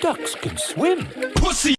Ducks can swim. Pussy!